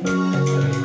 Música